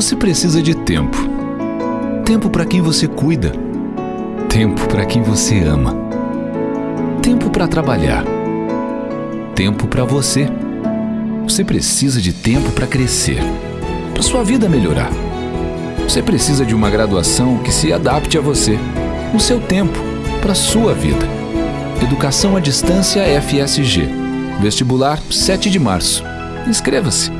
Você precisa de tempo. Tempo para quem você cuida. Tempo para quem você ama. Tempo para trabalhar. Tempo para você. Você precisa de tempo para crescer, para sua vida melhorar. Você precisa de uma graduação que se adapte a você, no seu tempo, para sua vida. Educação à Distância FSG. Vestibular 7 de março. Inscreva-se.